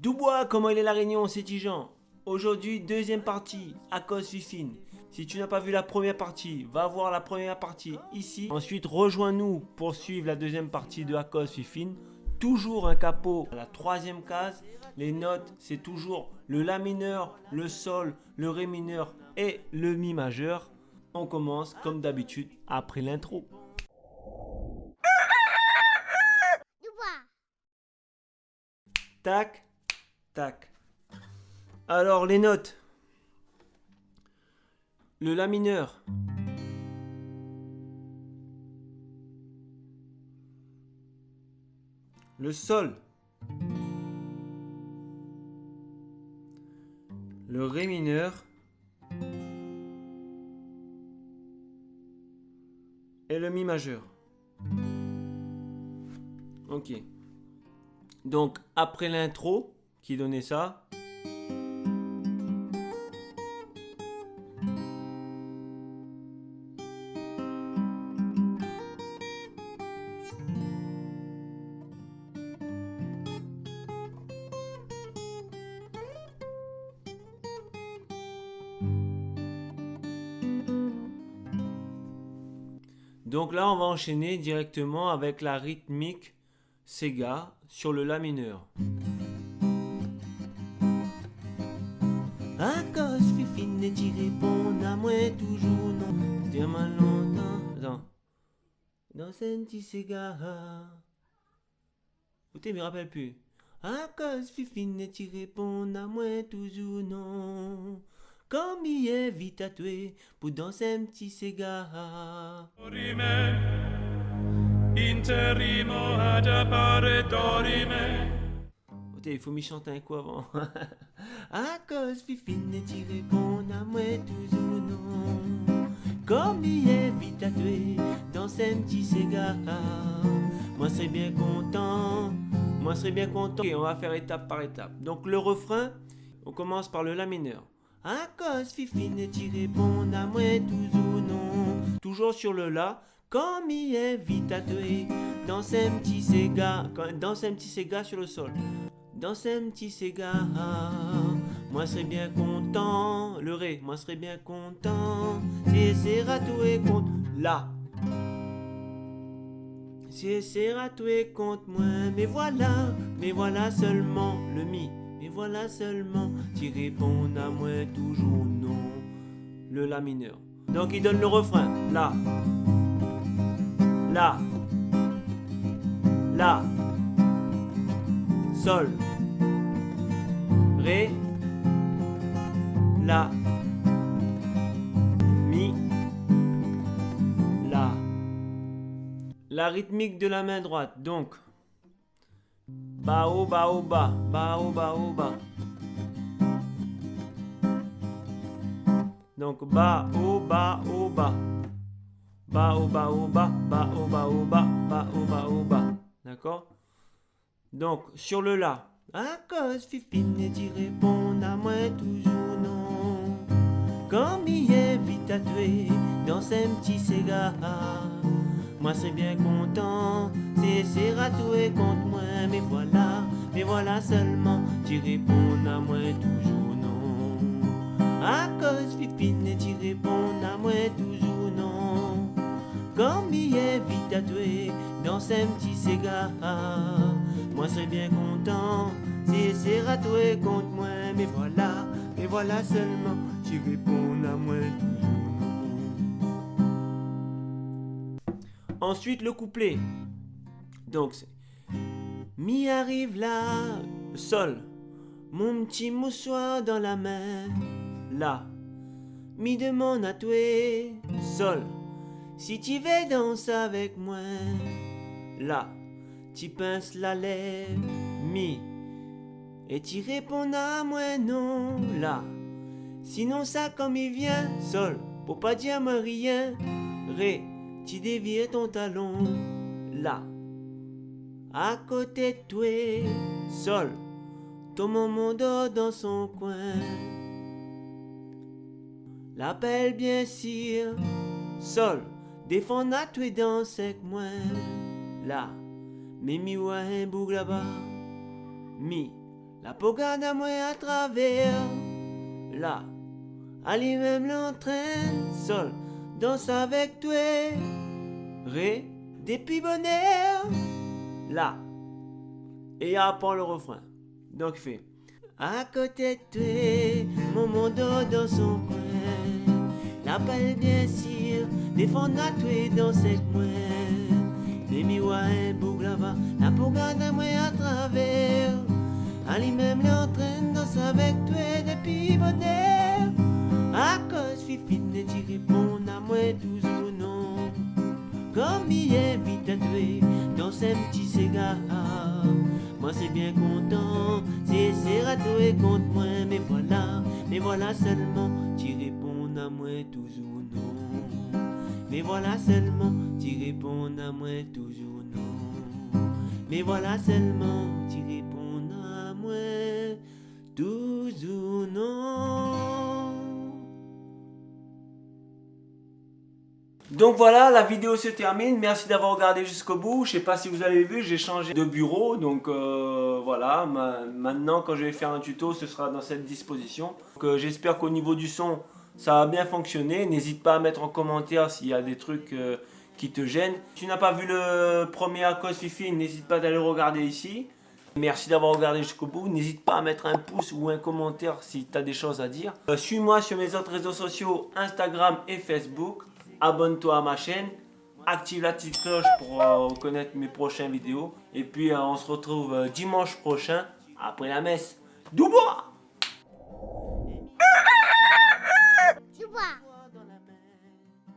Dubois, comment il est la réunion, c'est Tijan Aujourd'hui, deuxième partie, à cause Fifine. Si tu n'as pas vu la première partie, va voir la première partie ici. Ensuite, rejoins-nous pour suivre la deuxième partie de Akos Fifine. Toujours un capot à la troisième case. Les notes, c'est toujours le La mineur, le Sol, le Ré mineur et le Mi majeur. On commence comme d'habitude après l'intro. Tac, Alors les notes. Le La mineur. Le Sol. Le Ré mineur. Et le Mi majeur. Ok. Donc, après l'intro, qui ça, Donc là, on va enchaîner directement avec la rythmique Sega sur le La mineur. À cause fifine et tu réponds à moi toujours non. Tellement longtemps. Attends. Dans un petit Sega. Vous ne me rappelle plus. À cause fifine et tu réponds à moi toujours non. Comme il est vite à tuer pour danser un petit Sega. Interimo ad appare dorime. il faut m'y chanter un coup avant. cause fifine et réponds à moi toujours non. Est vite à tuer dans un petit Sega. Moi serais bien content. Moi serais bien content. Ok, on va faire étape par étape. Donc le refrain, on commence par le La mineur. Cause fifine et réponds à moi toujours non. Toujours sur le La. Comme il est vite à tuer dans un petit Sega, dans un petit Sega sur le sol. Dans un petit Sega, moi serais bien content, le Ré, moi serais bien content. Si c'est ratoué contre là. Si c'est ratoué contre moi, mais voilà, mais voilà seulement le Mi. Mais voilà seulement, tu réponds à moi toujours non. Le La mineur. Donc il donne le refrain, là. La. La. Sol. La. Mi. La. La rythmique de la main droite. Donc. Ba o ba o ba. Ba. Donc ba o ba o ba. Ba o ba o ba, ba o ba o ba, ba o ba o ba. D'accord? Donc, sur le La. À cause fifine et tu réponds à moi toujours. Il est vite à tuer dans ces petits Sega. Moi c'est bien content, c'est c'est ratoué contre moi. Mais voilà, mais voilà seulement, tu réponds à moi toujours non. À cause fifine tu réponds à moi toujours non. Il est vite à tuer dans ces petits Sega. Moi serais bien content c'est ratoué contre moi. Mais voilà, mais voilà seulement, réponds à moi Ensuite le couplet. Donc c'est Mi arrive là, sol, mon petit moussoir dans la main, là. Mi demande à tuer, sol. Si tu veux danser avec moi, là, tu pinces la lèvre, mi, et tu réponds à moi non, là. Sinon ça comme il vient, sol, pour pas dire moi rien, ré, tu dévires ton talon, là. À côté de toi, sol, ton moment dort dans son coin. L'appel bien sûr, sol, Défends à toi dans avec moi là. Mais mi un boug là-bas. Mi La pogade à moi à travers. Là. Ali même l'entraîne. Sol. Danse avec toi. Ré. Depuis bonheur. Là. Et apprend le refrain. Donc fait. À côté de toi, mon monde dans son coin. La paix bien sûr, défendre à toi dans cette coin. Les et bouglava, la bougade à moi à travers. Ali même l'entraîne danse avec toi depuis bonheur. À cause fifine, tu réponds à moi toujours non. Comme il invite à toi dans ces petits cigare moi c'est bien content, c'est Serato et contre moi, mais voilà, mais voilà seulement, tu réponds à moi toujours non. Mais voilà seulement, tu réponds à moi toujours non. Mais voilà seulement, tu réponds à. Donc voilà, la vidéo se termine. Merci d'avoir regardé jusqu'au bout. Je sais pas si vous avez vu, j'ai changé de bureau. Donc euh, voilà, maintenant quand je vais faire un tuto, ce sera dans cette disposition. Euh, j'espère qu'au niveau du son, ça a bien fonctionné. N'hésite pas à mettre en commentaire s'il y a des trucs euh, qui te gênent. Si tu n'as pas vu le premier Acos Fifi, n'hésite pas d'aller regarder ici. Merci d'avoir regardé jusqu'au bout. N'hésite pas à mettre un pouce ou un commentaire si tu as des choses à dire. Suis-moi sur mes autres réseaux sociaux, Instagram et Facebook abonne-toi à ma chaîne, active la petite cloche pour euh, connaître mes prochaines vidéos. Et puis euh, on se retrouve euh, dimanche prochain après la messe. Doubois